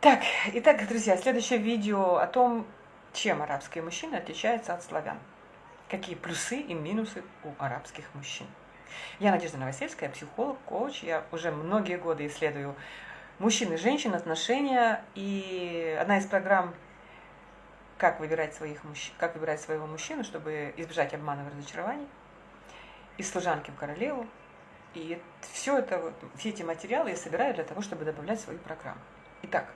Так, итак, друзья, следующее видео о том, чем арабские мужчины отличаются от славян. Какие плюсы и минусы у арабских мужчин. Я Надежда Новосельская, психолог, коуч. Я уже многие годы исследую мужчин и женщин, отношения. И одна из программ «Как выбирать, своих мужчин, как выбирать своего мужчину, чтобы избежать обмана и разочарований» из служанки в королеву. И все это, все эти материалы я собираю для того, чтобы добавлять в свою программу. Итак,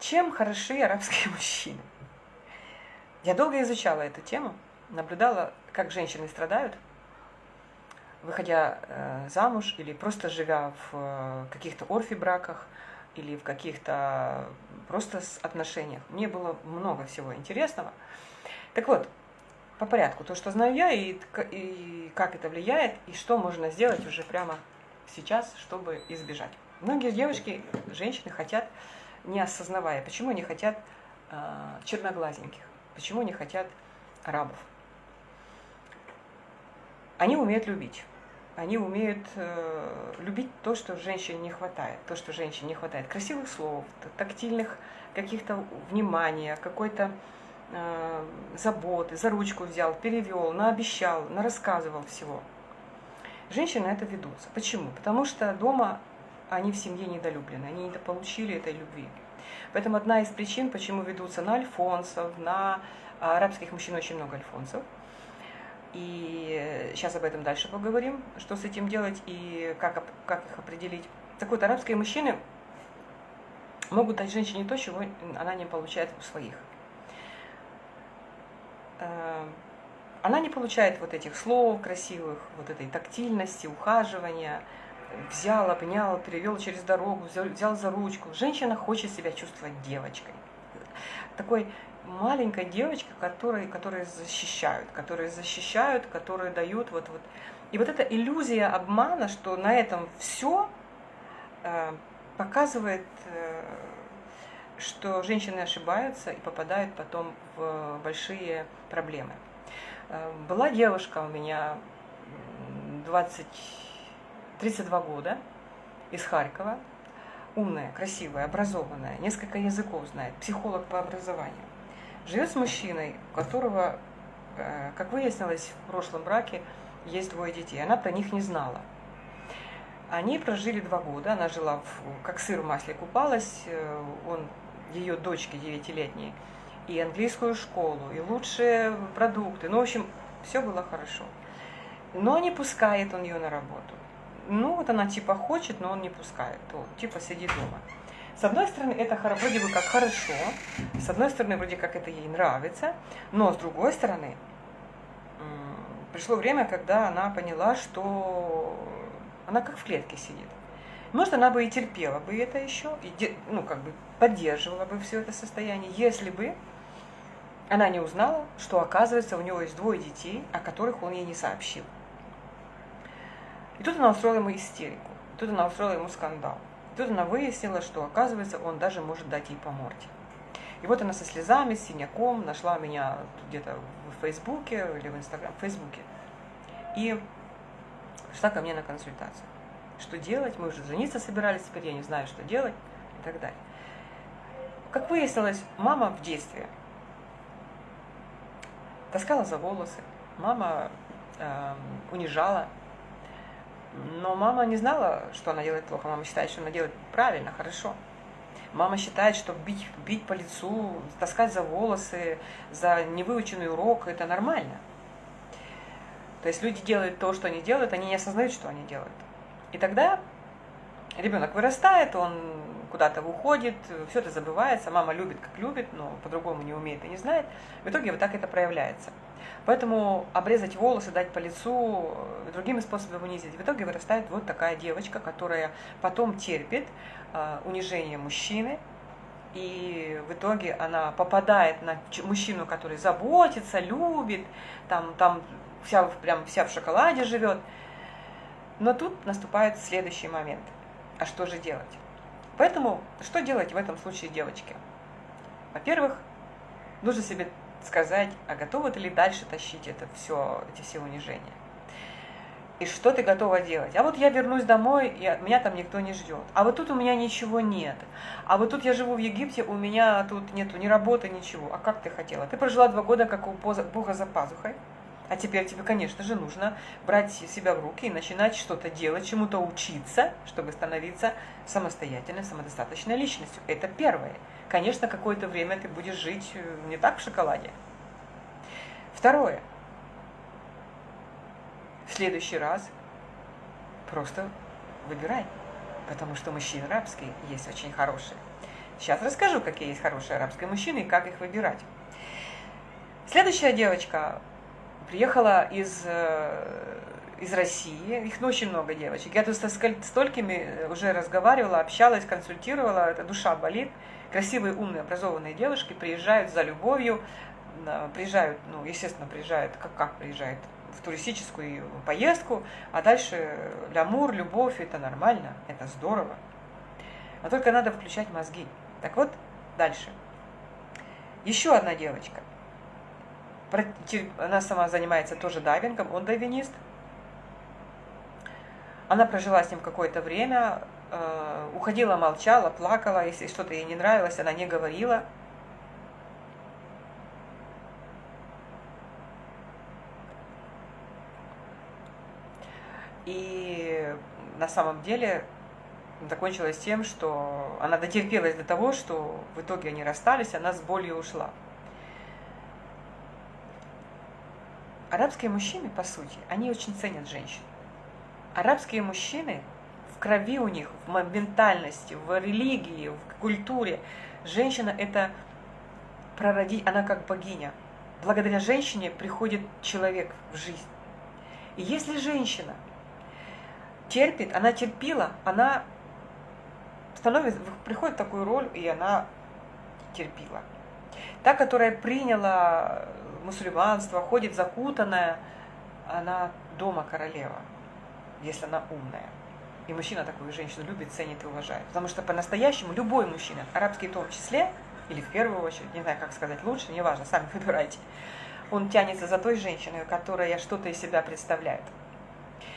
чем хороши арабские мужчины? Я долго изучала эту тему, наблюдала, как женщины страдают, выходя э, замуж или просто живя в э, каких-то орфи-браках или в каких-то просто отношениях. Мне было много всего интересного. Так вот, по порядку, то, что знаю я, и, и как это влияет, и что можно сделать уже прямо сейчас, чтобы избежать. Многие девушки, женщины хотят не осознавая, почему они хотят э, черноглазеньких, почему они хотят арабов. Они умеют любить. Они умеют э, любить то, что женщине не хватает, то, что женщине не хватает. Красивых слов, тактильных каких-то внимания, какой-то э, заботы, за ручку взял, перевел, наобещал, нарассказывал всего. Женщины это ведутся. Почему? Потому что дома они в семье недолюблены, они недополучили этой любви. Поэтому одна из причин, почему ведутся на альфонсов, на а, арабских мужчин очень много альфонсов. И сейчас об этом дальше поговорим, что с этим делать и как, как их определить. Так вот, арабские мужчины могут дать женщине то, чего она не получает у своих. Э, она не получает вот этих слов красивых, вот этой тактильности, ухаживания, взял, обнял, перевел через дорогу, взял, за ручку. Женщина хочет себя чувствовать девочкой. Такой маленькой девочкой, которые, которые защищают, которые защищают, которые дают вот, вот. И вот эта иллюзия обмана, что на этом все э, показывает, э, что женщины ошибаются и попадают потом в большие проблемы. Э, была девушка у меня 20 32 года, из Харькова, умная, красивая, образованная, несколько языков знает, психолог по образованию. Живет с мужчиной, у которого, э, как выяснилось, в прошлом браке есть двое детей. Она про них не знала. Они прожили два года, она жила, в, как сыр в масле купалась, э, он, ее дочке девятилетней, и английскую школу, и лучшие продукты. Ну, в общем, все было хорошо. Но не пускает он ее на работу ну вот она типа хочет, но он не пускает, то типа сиди дома. С одной стороны, это вроде бы как хорошо, с одной стороны, вроде как это ей нравится, но с другой стороны, пришло время, когда она поняла, что она как в клетке сидит. Может, она бы и терпела бы это еще, и, ну, как бы поддерживала бы все это состояние, если бы она не узнала, что, оказывается, у него есть двое детей, о которых он ей не сообщил. И тут она устроила ему истерику, тут она устроила ему скандал. Тут она выяснила, что, оказывается, он даже может дать ей по морде. И вот она со слезами, с синяком нашла меня где-то в Фейсбуке или в Инстаграм, в Фейсбуке. И пришла ко мне на консультацию. Что делать? Мы уже жениться собирались, теперь я не знаю, что делать и так далее. Как выяснилось, мама в детстве таскала за волосы, мама э, унижала но мама не знала, что она делает плохо. Мама считает, что она делает правильно, хорошо. Мама считает, что бить, бить по лицу, таскать за волосы, за невыученный урок – это нормально. То есть люди делают то, что они делают, они не осознают, что они делают. И тогда ребенок вырастает, он куда-то уходит, все это забывается, мама любит, как любит, но по-другому не умеет и не знает. В итоге вот так это проявляется. Поэтому обрезать волосы, дать по лицу, э, другими способами унизить. В итоге вырастает вот такая девочка, которая потом терпит э, унижение мужчины, и в итоге она попадает на мужчину, который заботится, любит, там, там вся, прям вся в шоколаде живет. Но тут наступает следующий момент. А что же делать? Поэтому что делать в этом случае девочке? Во-первых, нужно себе сказать, а готовы ты ли дальше тащить это все, эти все унижения. и что ты готова делать. А вот я вернусь домой, и меня там никто не ждет. А вот тут у меня ничего нет. А вот тут я живу в Египте, у меня тут нету ни работы, ничего. А как ты хотела? Ты прожила два года как у Бога за пазухой. А теперь тебе, конечно же, нужно брать себя в руки и начинать что-то делать, чему-то учиться, чтобы становиться самостоятельной, самодостаточной личностью. Это первое. Конечно, какое-то время ты будешь жить э, не так в шоколаде. Второе в следующий раз просто выбирай, потому что мужчины арабские есть очень хорошие. Сейчас расскажу, какие есть хорошие арабские мужчины и как их выбирать. Следующая девочка приехала из, э, из России, их ну, очень много девочек. Я тут со столькими уже разговаривала, общалась, консультировала, эта душа болит. Красивые, умные, образованные девушки приезжают за любовью, приезжают, ну, естественно, приезжают, как, как приезжают, в туристическую поездку, а дальше лямур, любовь, это нормально, это здорово. Но только надо включать мозги. Так вот, дальше. Еще одна девочка. Она сама занимается тоже дайвингом, он дайвинист. Она прожила с ним какое-то время, э, уходила, молчала, плакала, если что-то ей не нравилось, она не говорила – И на самом деле закончилось тем, что она дотерпелась до того, что в итоге они расстались, она с болью ушла. Арабские мужчины, по сути, они очень ценят женщин. Арабские мужчины в крови у них, в ментальности, в религии, в культуре. Женщина – это прародить, она как богиня. Благодаря женщине приходит человек в жизнь. И если женщина – терпит, она терпила, она становится, приходит в такую роль, и она терпила. Та, которая приняла мусульманство, ходит закутанная, она дома королева, если она умная. И мужчина такую женщину любит, ценит и уважает. Потому что по-настоящему любой мужчина, арабский в том числе, или в первую очередь, не знаю, как сказать лучше, неважно, сами выбирайте, он тянется за той женщиной, которая что-то из себя представляет.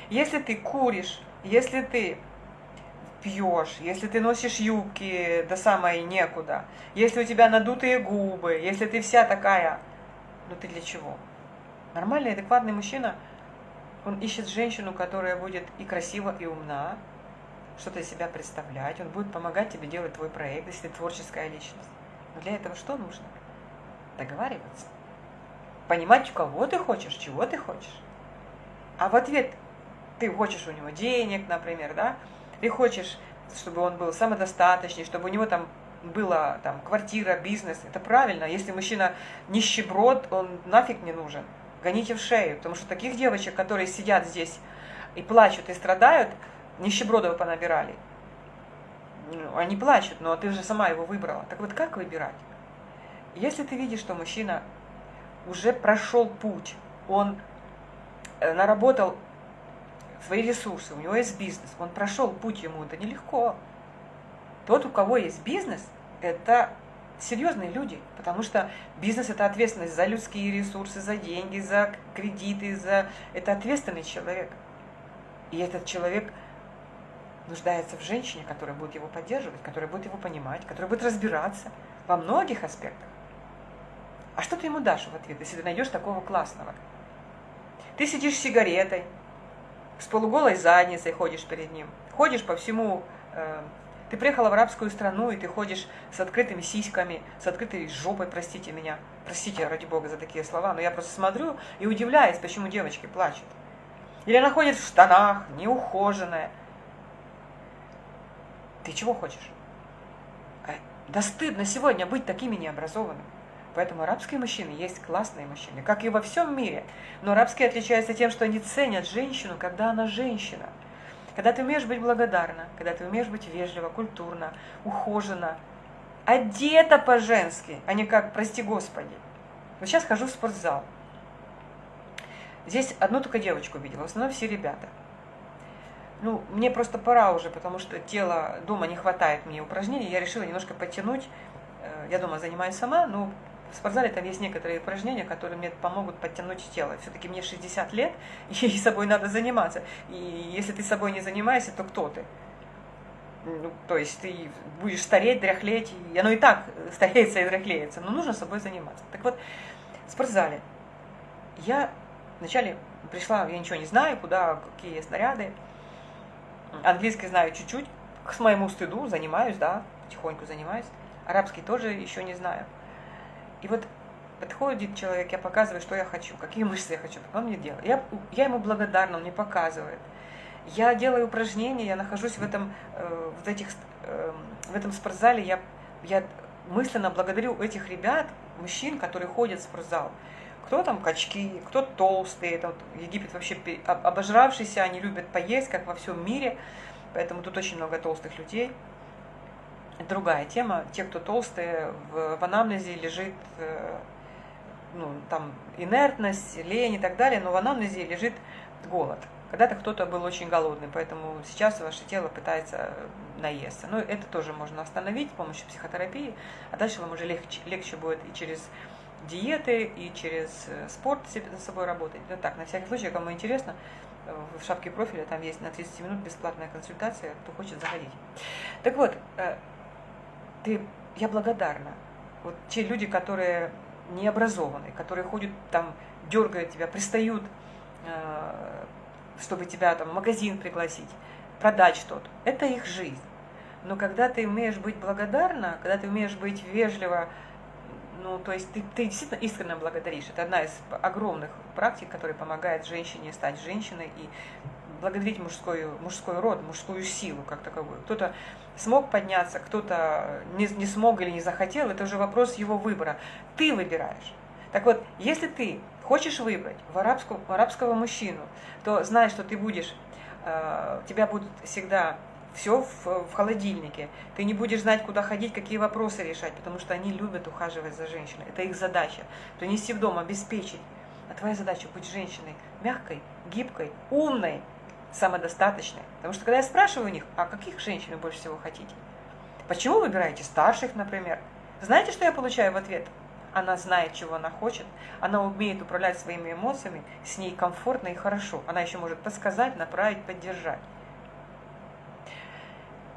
Если ты куришь, если ты пьешь, если ты носишь юбки до самой некуда, если у тебя надутые губы, если ты вся такая, ну ты для чего? Нормальный, адекватный мужчина, он ищет женщину, которая будет и красива, и умна, что-то из себя представлять, он будет помогать тебе делать твой проект, если ты творческая личность. Но для этого что нужно? Договариваться. Понимать, кого ты хочешь, чего ты хочешь. А в ответ ты хочешь у него денег, например, да, ты хочешь, чтобы он был самодостаточный, чтобы у него там была там квартира, бизнес, это правильно. Если мужчина нищеброд, он нафиг не нужен. Гоните в шею, потому что таких девочек, которые сидят здесь и плачут и страдают, нищебродов понабирали. Ну, они плачут, но ты же сама его выбрала. Так вот, как выбирать? Если ты видишь, что мужчина уже прошел путь, он э, наработал свои ресурсы, у него есть бизнес, он прошел путь ему, это нелегко. Тот, у кого есть бизнес, это серьезные люди, потому что бизнес – это ответственность за людские ресурсы, за деньги, за кредиты, за... это ответственный человек. И этот человек нуждается в женщине, которая будет его поддерживать, которая будет его понимать, которая будет разбираться во многих аспектах. А что ты ему дашь в ответ, если ты найдешь такого классного? Ты сидишь с сигаретой, с полуголой задницей ходишь перед ним. Ходишь по всему... Э, ты приехала в арабскую страну, и ты ходишь с открытыми сиськами, с открытой жопой, простите меня. Простите, ради бога, за такие слова, но я просто смотрю и удивляюсь, почему девочки плачут. Или она ходит в штанах, неухоженная. Ты чего хочешь? Э, да стыдно сегодня быть такими необразованными. Поэтому арабские мужчины есть классные мужчины, как и во всем мире. Но арабские отличаются тем, что они ценят женщину, когда она женщина. Когда ты умеешь быть благодарна, когда ты умеешь быть вежливо, культурно, ухоженно, одета по-женски, а не как, прости господи. Вот сейчас хожу в спортзал. Здесь одну только девочку видела, в основном все ребята. Ну, мне просто пора уже, потому что тело дома не хватает мне упражнений. Я решила немножко подтянуть. Э, я дома занимаюсь сама, но в спортзале там есть некоторые упражнения, которые мне помогут подтянуть тело. Все-таки мне 60 лет, и собой надо заниматься. И если ты собой не занимаешься, то кто ты? Ну, то есть ты будешь стареть, дряхлеть, и оно и так стареется и дряхлеется, но нужно собой заниматься. Так вот, в спортзале я вначале пришла, я ничего не знаю, куда, какие снаряды. Английский знаю чуть-чуть, к моему стыду занимаюсь, да, потихоньку занимаюсь. Арабский тоже еще не знаю. И вот подходит человек, я показываю, что я хочу, какие мышцы я хочу, он мне делает. Я, я ему благодарна, он мне показывает. Я делаю упражнения, я нахожусь в этом, э, в этих, э, в этом спортзале, я, я мысленно благодарю этих ребят, мужчин, которые ходят в спортзал. Кто там качки, кто толстые, это вот Египет вообще обожравшийся, они любят поесть, как во всем мире, поэтому тут очень много толстых людей. Другая тема, те, кто толстые, в, в анамнезе лежит э, ну, там инертность, лень и так далее, но в анамнезе лежит голод. Когда-то кто-то был очень голодный, поэтому сейчас ваше тело пытается наесться. Но это тоже можно остановить с помощью психотерапии, а дальше вам уже легче, легче будет и через диеты, и через э, спорт за собой работать. Вот так, на всякий случай, кому интересно, э, в шапке профиля там есть на 30 минут бесплатная консультация, кто хочет заходить. Так вот, ты, я благодарна. Вот те люди, которые не образованы, которые ходят там, дергают тебя, пристают чтобы тебя там в магазин пригласить, продать что-то. Это их жизнь. Но когда ты умеешь быть благодарна, когда ты умеешь быть вежливо, ну, то есть ты, ты действительно искренне благодаришь. Это одна из огромных практик, которая помогает женщине стать женщиной и благодарить мужской, мужской род, мужскую силу как таковую. Кто-то смог подняться, кто-то не, не смог или не захотел, это уже вопрос его выбора. Ты выбираешь. Так вот, если ты хочешь выбрать в арабского, в арабского мужчину, то знай, что ты будешь, э, тебя будет всегда все в, в холодильнике. Ты не будешь знать, куда ходить, какие вопросы решать, потому что они любят ухаживать за женщиной. Это их задача. Принести в дом, обеспечить. А твоя задача быть женщиной мягкой, гибкой, умной, самодостаточной. Потому что когда я спрашиваю у них, а каких женщин вы больше всего хотите? Почему выбираете старших, например? Знаете, что я получаю в ответ? она знает, чего она хочет, она умеет управлять своими эмоциями, с ней комфортно и хорошо. Она еще может подсказать, направить, поддержать.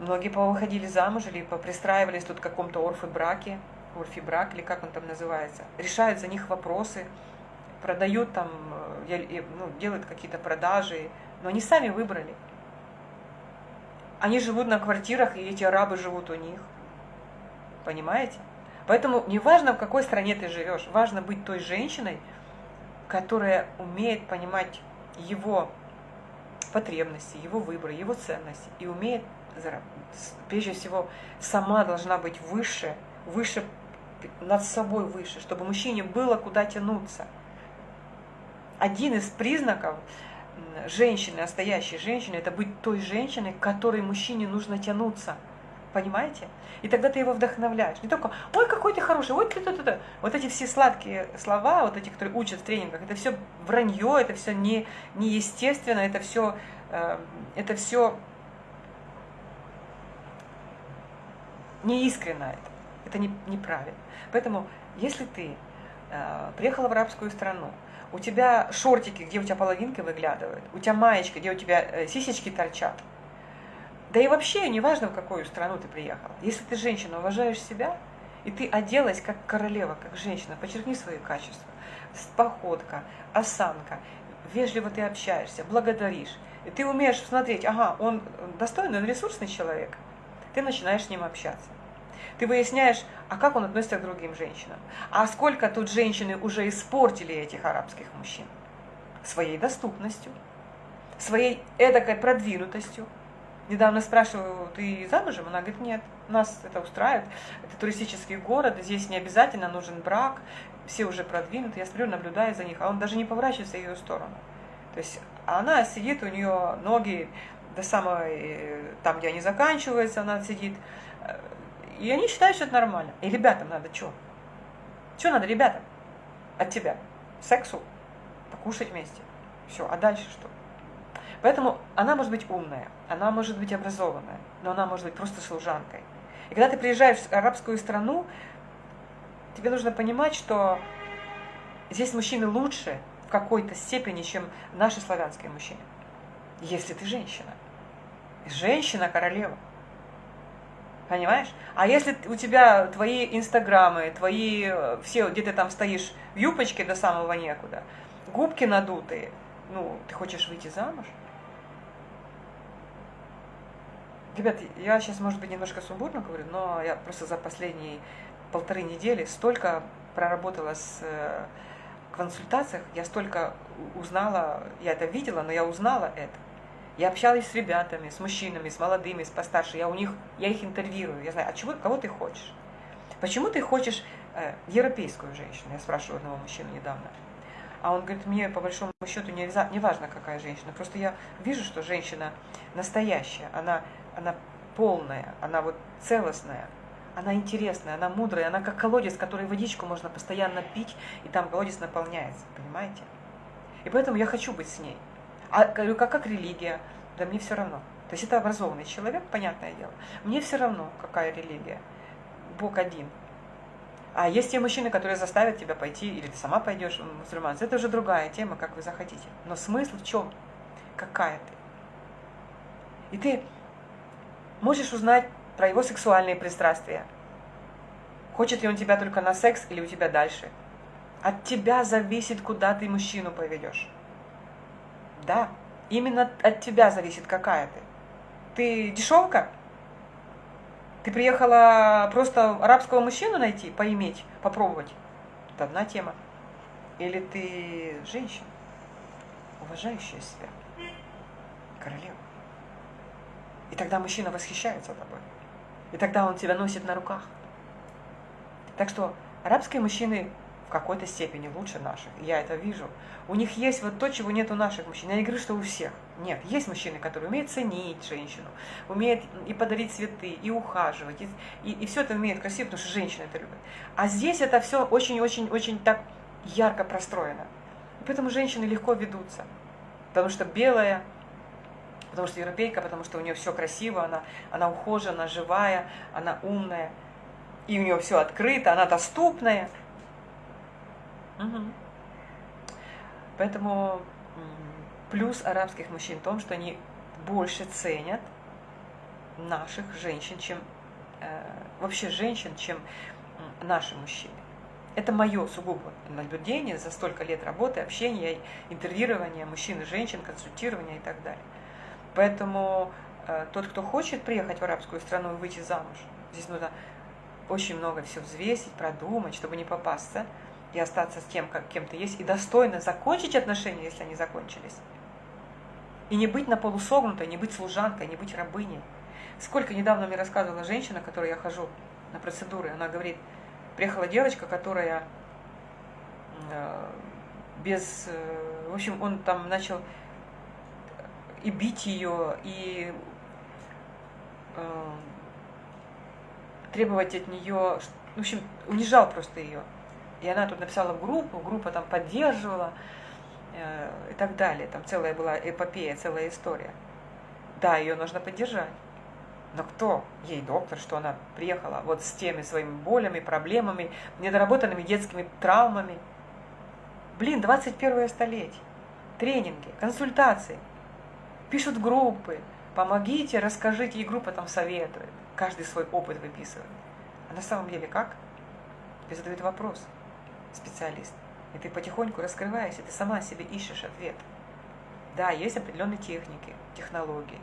Многие повыходили замуж или пристраивались тут в каком-то орфи-браке, орфи-брак или как он там называется, решают за них вопросы, продают там, э, ну, делают какие-то продажи, но они сами выбрали. Они живут на квартирах, и эти арабы живут у них. Понимаете? Поэтому не важно, в какой стране ты живешь, важно быть той женщиной, которая умеет понимать его потребности, его выборы, его ценности и умеет, прежде всего, сама должна быть выше, выше, над собой выше, чтобы мужчине было куда тянуться. Один из признаков женщины, настоящей женщины, это быть той женщиной, к которой мужчине нужно тянуться – Понимаете? И тогда ты его вдохновляешь. Не только, ой, какой ты хороший, ой, ты, ты, ты, ты. Вот эти все сладкие слова, вот эти, которые учат в тренингах, это все вранье, это все не, неестественно, это все, э, это все неискренно это. Это не, неправильно. Поэтому, если ты э, приехала в арабскую страну, у тебя шортики, где у тебя половинки выглядывают, у тебя маечка, где у тебя э, сисечки торчат, да и вообще, неважно, в какую страну ты приехала. Если ты женщина, уважаешь себя, и ты оделась как королева, как женщина, подчеркни свои качества. Походка, осанка, вежливо ты общаешься, благодаришь. И ты умеешь смотреть, ага, он достойный, он ресурсный человек. Ты начинаешь с ним общаться. Ты выясняешь, а как он относится к другим женщинам. А сколько тут женщины уже испортили этих арабских мужчин? Своей доступностью, своей эдакой продвинутостью, Недавно спрашиваю, ты замужем? Она говорит, нет, нас это устраивает. Это туристический город, здесь не обязательно нужен брак, все уже продвинуты. Я смотрю, наблюдаю за них, а он даже не поворачивается в ее сторону. То есть она сидит, у нее ноги до самой, там, где они заканчиваются, она сидит. И они считают, что это нормально. И ребятам надо что? Что надо ребятам от тебя? Сексу? Покушать вместе. Все, а дальше что? Поэтому она может быть умная, она может быть образованная, но она может быть просто служанкой. И когда ты приезжаешь в арабскую страну, тебе нужно понимать, что здесь мужчины лучше в какой-то степени, чем наши славянские мужчины. Если ты женщина. Женщина королева. Понимаешь? А если у тебя твои инстаграмы, твои э, все, где ты там стоишь в юбочке до самого некуда, губки надутые, ну, ты хочешь выйти замуж? Ребят, я сейчас, может быть, немножко сумбурно говорю, но я просто за последние полторы недели столько проработала с э, консультациях, я столько узнала, я это видела, но я узнала это. Я общалась с ребятами, с мужчинами, с молодыми, с постарше. Я у них, я их интервьюирую. Я знаю, а чего, кого ты хочешь? Почему ты хочешь э, европейскую женщину? Я спрашиваю одного мужчину недавно. А он говорит, мне по большому счету не, не важно, какая женщина. Просто я вижу, что женщина настоящая, она, она полная, она вот целостная, она интересная, она мудрая, она как колодец, который водичку можно постоянно пить, и там колодец наполняется, понимаете? И поэтому я хочу быть с ней. А говорю, как, как религия? Да мне все равно. То есть это образованный человек, понятное дело. Мне все равно, какая религия. Бог один. А есть те мужчины, которые заставят тебя пойти, или ты сама пойдешь в мусульманство. Это уже другая тема, как вы захотите. Но смысл в чем? Какая ты? И ты можешь узнать про его сексуальные пристрастия. Хочет ли он тебя только на секс или у тебя дальше? От тебя зависит, куда ты мужчину поведешь. Да, именно от тебя зависит, какая ты. Ты дешевка? Ты приехала просто арабского мужчину найти, поиметь, попробовать? Это одна тема. Или ты женщина, уважающая себя, королева. И тогда мужчина восхищается тобой. И тогда он тебя носит на руках. Так что арабские мужчины в какой-то степени лучше наших. Я это вижу. У них есть вот то, чего нет у наших мужчин. Я не говорю, что у всех. Нет, есть мужчины, которые умеют ценить женщину, умеют и подарить цветы, и ухаживать, и, и, и все это умеют красиво, потому что женщины это любят. А здесь это все очень-очень-очень так ярко простроено. И поэтому женщины легко ведутся. Потому что белая, потому что европейка, потому что у нее все красиво, она, она ухожена, живая, она умная, и у нее все открыто, она доступная. Угу. Поэтому плюс арабских мужчин в том, что они больше ценят наших женщин, чем э, вообще женщин, чем наши мужчины. Это мое сугубо наблюдение за столько лет работы, общения, интервьюирования мужчин и женщин, консультирования и так далее. Поэтому э, тот, кто хочет приехать в арабскую страну и выйти замуж, здесь нужно очень много все взвесить, продумать, чтобы не попасться – и остаться с тем, как кем ты есть, и достойно закончить отношения, если они закончились. И не быть на полусогнутой, не быть служанкой, не быть рабыней. Сколько недавно мне рассказывала женщина, которой я хожу на процедуры, она говорит, приехала девочка, которая э, без... Э, в общем, он там начал и бить ее, и э, требовать от нее, в общем, унижал просто ее. И она тут написала группу, группа там поддерживала э, и так далее. Там целая была эпопея, целая история. Да, ее нужно поддержать. Но кто? Ей доктор, что она приехала вот с теми своими болями, проблемами, недоработанными детскими травмами. Блин, 21 столетие. Тренинги, консультации. Пишут группы. Помогите, расскажите, и группа там советует. Каждый свой опыт выписывает. А на самом деле как? Тебе задают вопрос специалист. И ты потихоньку раскрываешься, ты сама себе ищешь ответ. Да, есть определенные техники, технологии.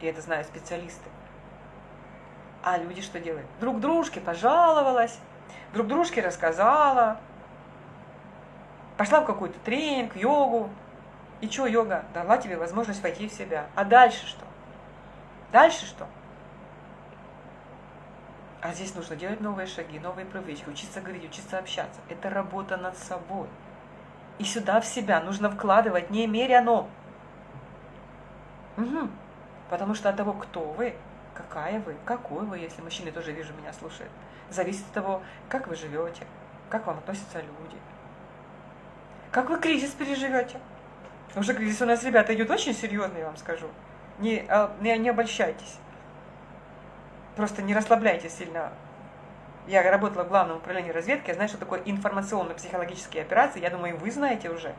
И это знают специалисты. А люди что делают? Друг дружке пожаловалась, друг дружке рассказала, пошла в какой-то тренинг, йогу. И что йога? Дала тебе возможность войти в себя. А дальше что? Дальше что? А здесь нужно делать новые шаги, новые привычки, учиться говорить, учиться общаться. Это работа над собой. И сюда в себя нужно вкладывать немеряно. Угу. Потому что от того, кто вы, какая вы, какой вы, если мужчины тоже вижу, меня слушают, зависит от того, как вы живете, как вам относятся люди. Как вы кризис переживете? Уже кризис у нас, ребята, идет очень серьезный, я вам скажу. Не, а, не, не обольщайтесь. Просто не расслабляйте сильно Я работала в главном управлении разведки, я знаю, что такое информационно-психологические операции. Я думаю, вы знаете уже.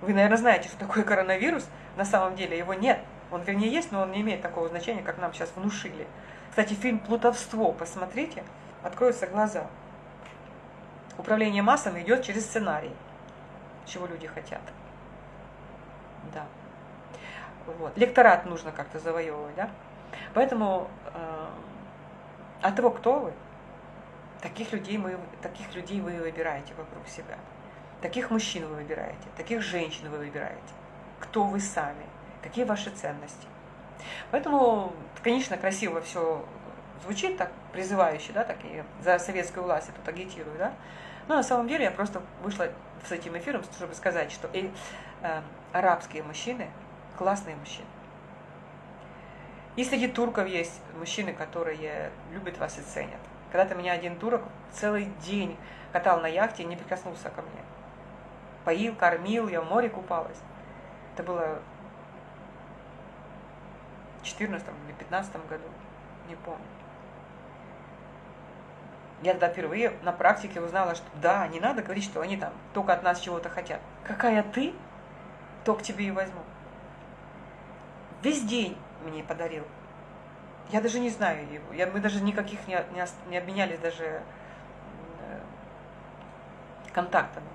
Вы, наверное, знаете, что такое коронавирус. На самом деле его нет. Он, вернее, есть, но он не имеет такого значения, как нам сейчас внушили. Кстати, фильм «Плутовство» посмотрите, откроются глаза. Управление массами идет через сценарий, чего люди хотят. Да. Вот. Лекторат нужно как-то завоевывать, да? Поэтому э, от того, кто вы, таких людей, мы, таких людей вы выбираете вокруг себя. Таких мужчин вы выбираете, таких женщин вы выбираете. Кто вы сами, какие ваши ценности. Поэтому, конечно, красиво все звучит так призывающе, да, так и за советскую власть я тут агитирую, да. Но на самом деле я просто вышла с этим эфиром, чтобы сказать, что и, э, арабские мужчины классные мужчины. И среди турков есть мужчины, которые любят вас и ценят. Когда-то меня один турок целый день катал на яхте и не прикоснулся ко мне. Поил, кормил, я в море купалась. Это было в 14 или 15 году, не помню. Я тогда впервые на практике узнала, что да, не надо говорить, что они там только от нас чего-то хотят. Какая ты, то к тебе и возьму. Весь день мне подарил. Я даже не знаю его. Я, мы даже никаких не, не, не обменялись даже э, контактами.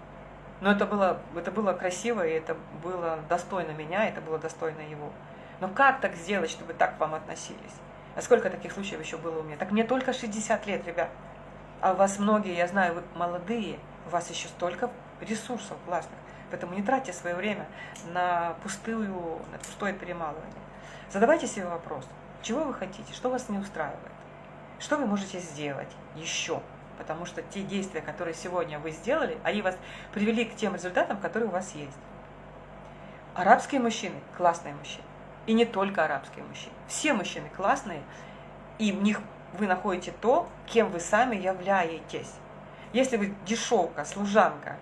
Но это было, это было красиво, и это было достойно меня, это было достойно его. Но как так сделать, чтобы так к вам относились? А сколько таких случаев еще было у меня? Так мне только 60 лет, ребят. А у вас многие, я знаю, вы молодые, у вас еще столько ресурсов классных. Поэтому не тратьте свое время на, пустую, на пустое перемалывание. Задавайте себе вопрос, чего вы хотите, что вас не устраивает, что вы можете сделать еще, потому что те действия, которые сегодня вы сделали, они вас привели к тем результатам, которые у вас есть. Арабские мужчины – классные мужчины. И не только арабские мужчины. Все мужчины классные, и в них вы находите то, кем вы сами являетесь. Если вы дешевка, служанка,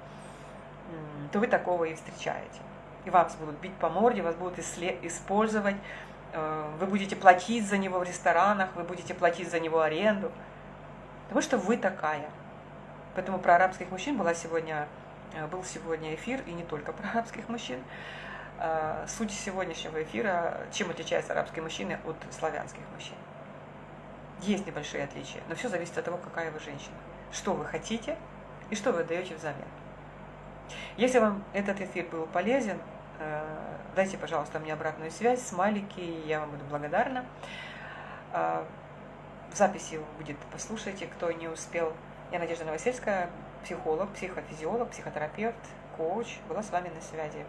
то вы такого и встречаете. И вас будут бить по морде, вас будут использовать, вы будете платить за него в ресторанах, вы будете платить за него аренду, потому что вы такая. Поэтому про арабских мужчин была сегодня, э, был сегодня эфир, и не только про арабских мужчин. Э, суть сегодняшнего эфира, чем отличаются арабские мужчины от славянских мужчин. Есть небольшие отличия, но все зависит от того, какая вы женщина, что вы хотите и что вы отдаете взамен. Если вам этот эфир был полезен, э, дайте, пожалуйста, мне обратную связь, смайлики, я вам буду благодарна. Э, в записи будет послушайте, кто не успел. Я Надежда Новосельская, психолог, психофизиолог, психотерапевт, коуч, была с вами на связи.